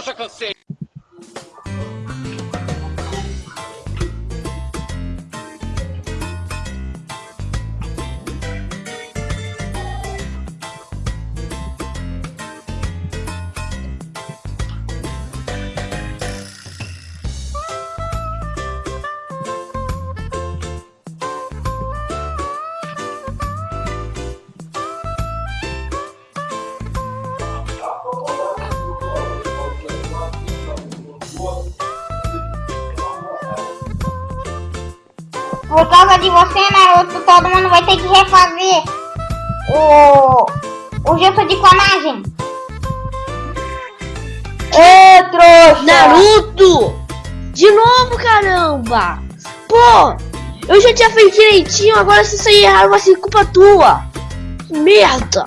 Eu já cansei. Por causa de você, Naruto, todo mundo vai ter que refazer o, o gesto de clonagem. Ê, trouxa! Naruto! De novo, caramba! Pô! Eu já tinha feito direitinho, agora se sair errado vai ser culpa tua! Que merda!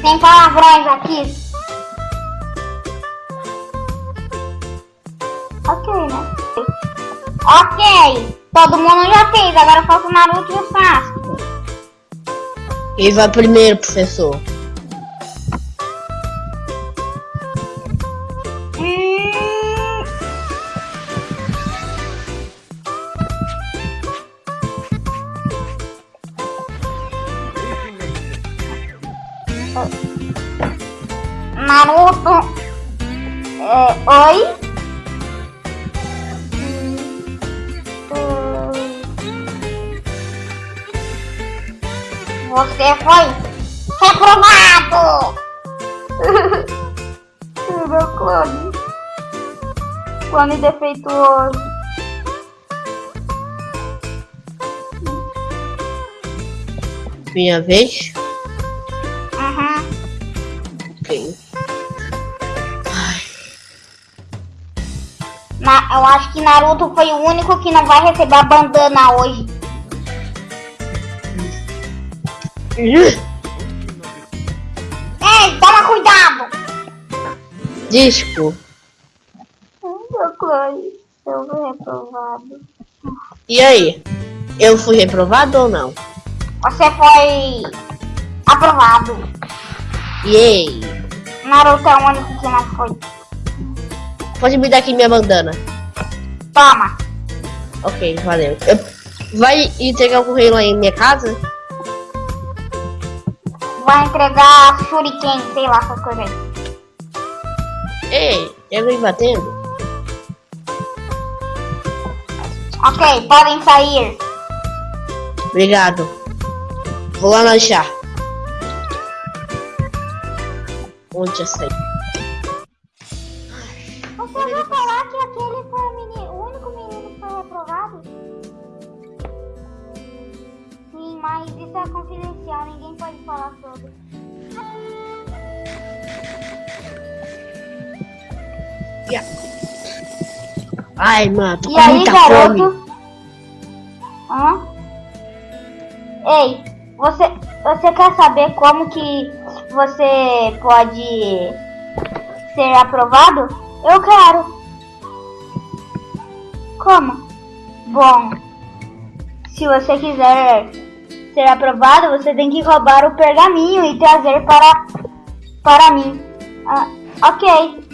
Sem palavrões aqui. Ok, né? Ok. Todo mundo já fez, agora falta o Naruto e o Sasuke. Quem vai primeiro, professor? Hum, Naruto. É, oi? Você foi reprovado! Meu clone. Clone defeituoso. Minha vez? Uhum. Ok. Na- eu acho que Naruto foi o único que não vai receber a bandana hoje. Ei, toma cuidado! Disco. Meu eu fui reprovado. E aí? Eu fui reprovado ou não? Você foi aprovado. Yay! Naruto é o único que não foi. Pode me dar aqui minha bandana. Toma. Ok, valeu. Eu- Vai entregar o correio lá em minha casa? Vai entregar shuriken, sei lá, essas coisas aí. Ei, eu vim batendo. Ok, podem sair. Obrigado. Vou lá lanchar. Onde já saí? Você vai falar mas isso é confidencial, ninguém pode falar sobre. Ai, mano, tô E com aí, muita fome. garoto? Hã? Ei, você, você quer saber como que você pode ser aprovado? Eu quero. Como? Bom, se você quiser ser aprovado, você tem que roubar o pergaminho e trazer para, para mim. Ah, ok.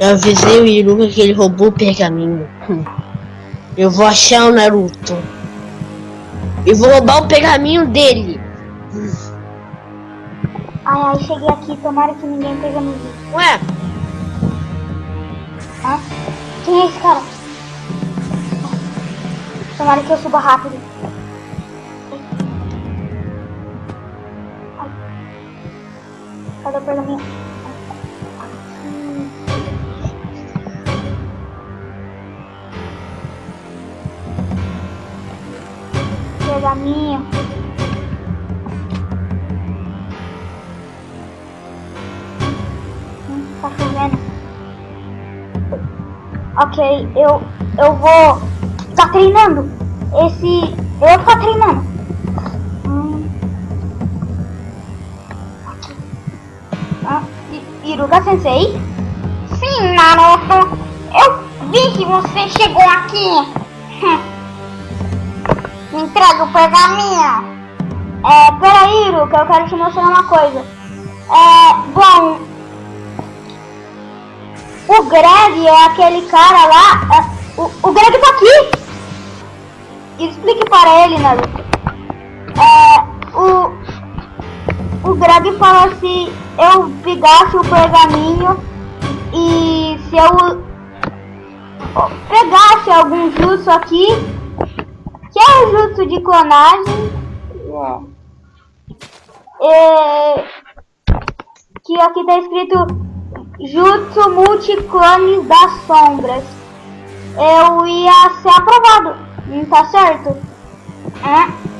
Eu avisei o Iruka que ele roubou o pergaminho. Eu vou achar o Naruto. E vou roubar o pergaminho dele. Ai, ai, cheguei aqui. Tomara que ninguém pegue no vídeo. Ué, Hã? Quem é esse cara? Tomara que eu suba rápido. Cadê o pergaminho? Pergaminho. Hum, tá chovendo. Ok, eu, eu vou ficar treinando. Esse. Eu ficar treinando. Hum. Ah, I- Iruka Sensei? Sim, Naruto. Eu vi que você chegou aqui. Me entrega o pergaminho. É, peraí, Iruka, eu quero te mostrar uma coisa. É, bom. O Greg é aquele cara lá. é, o, o Greg tá aqui! Explique para ele, Naruto. É, o. O Greg falou se eu pegasse o pergaminho e se eu pegasse algum jutsu aqui, que é o jutsu de clonagem, é, é, que aqui tá escrito Jutsu Multiclones das Sombras. Eu ia ser aprovado, não tá certo? É.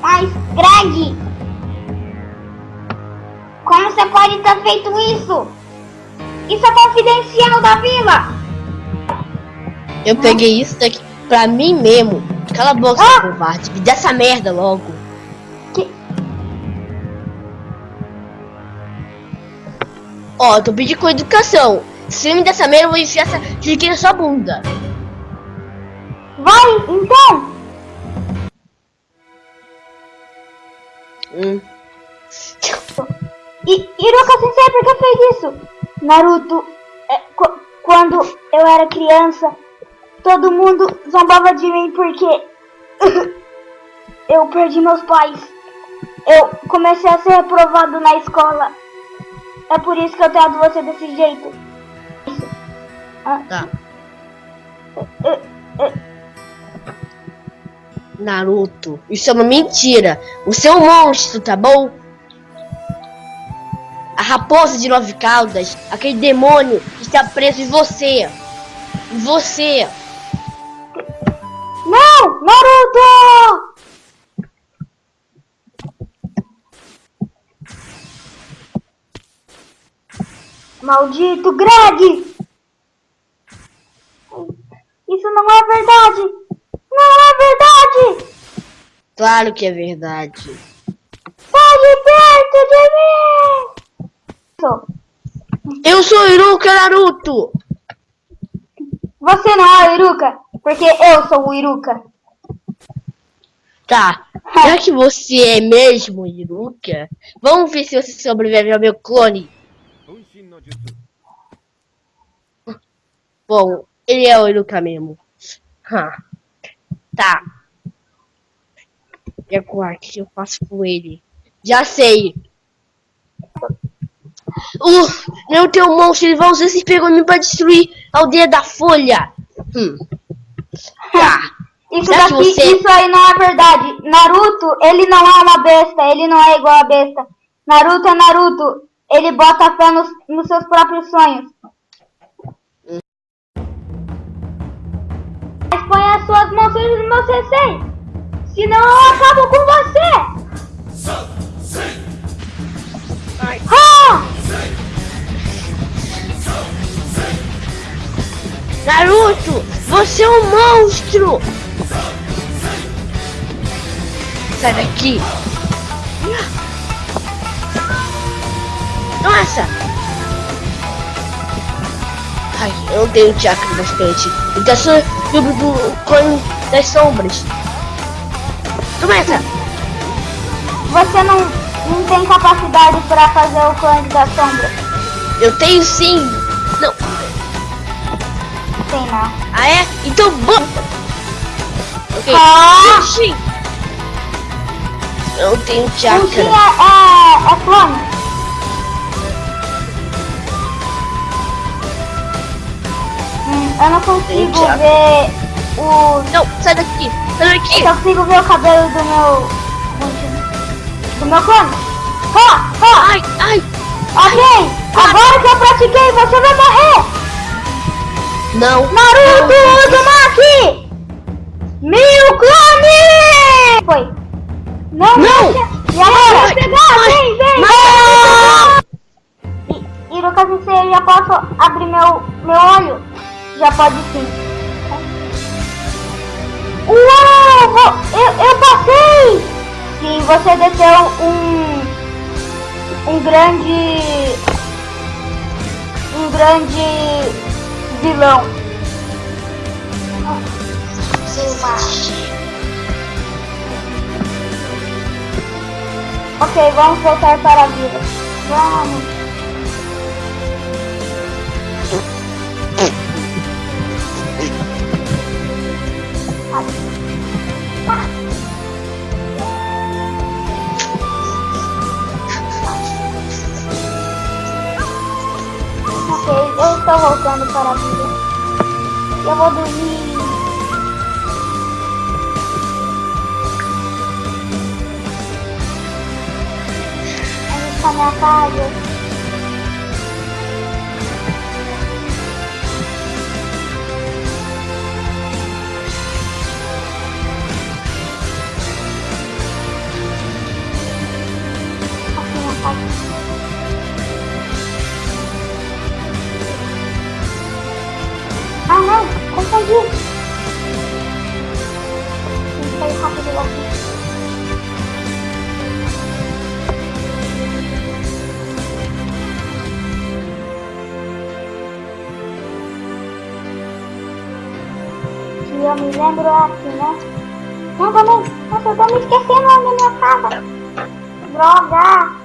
Mas, Greg, como você pode ter feito isso? Isso é confidencial da vila! Eu peguei isso daqui pra mim mesmo. Cala a boca, Ah! covarde. Me dá essa merda logo. Que... Ó, eu tô pedindo com educação. Se me der essa merda, eu vou enfiar essa chiqueira na sua bunda. Vai, então! Hum. E Hiroka Sensei, por que fez isso? Naruto, é, qu- quando eu era criança, todo mundo zombava de mim porque eu perdi meus pais. Eu comecei a ser reprovado na escola. É por isso que eu trato você desse jeito. Tá. É, é, Naruto, isso é uma mentira. Você é um monstro, tá bom? A raposa de nove caudas, aquele demônio está preso em você. Em você. Não! Naruto! Maldito Greg! Isso não é verdade! Claro que é verdade. Pode perto de mim! Eu sou Iruka Naruto! Você não é o Iruka, porque eu sou o Iruka. Tá, já que você é mesmo Iruka, vamos ver se você sobrevive ao meu clone. Bom, ele é o Iruka mesmo. Tá. E agora, o que eu faço com ele? Já sei. Uh, não tem um monstro, ele vai usar esse pergaminho pra destruir a aldeia da Folha. Hum. Tá. Isso daqui, você- isso aí não é verdade. Naruto, ele não é uma besta, ele não é igual a besta. Naruto é Naruto, ele bota fé nos, nos seus próprios sonhos. Mas põe as suas mãos no meu sensei, senão eu acabo com você. Ah! Naruto, você é um monstro! Sai daqui! Nossa! Ai, eu não tenho chakra bastante. Então sou do, do clone das sombras. Essa! Você não, não tem capacidade para fazer o clone da sombra. Eu tenho sim! Não! Tem não. Ah é? Então bom! Ok. Ah! Sim! Eu não tenho chakra. é, é, é clone. Hum, eu não consigo ver o. Não, sai daqui! Sai daqui! Eu só consigo ver o cabelo do meu. Do meu clone. Ó, ó, Ai, ai! ok. Agora que eu pratiquei, você vai morrer. Não! Naruto Uzumaki! Mil clone! Foi. Não, Não! deixa. E agora? Vai, pegar, vai, vem, vem! vai. E, Sensei, já posso abrir meu, meu olho? Já pode sim. Você desceu um. Um grande. Um grande. vilão. Uma- Ok, vamos voltar para a vila. Vamos. Estou voltando para a vila. Eu vou dormir. Está minha casa. Aqui minha confundi. Tem que rápido daqui. Que eu me lembro aqui, né? Não, também. Nossa, eu tô me esquecendo da minha casa. Droga!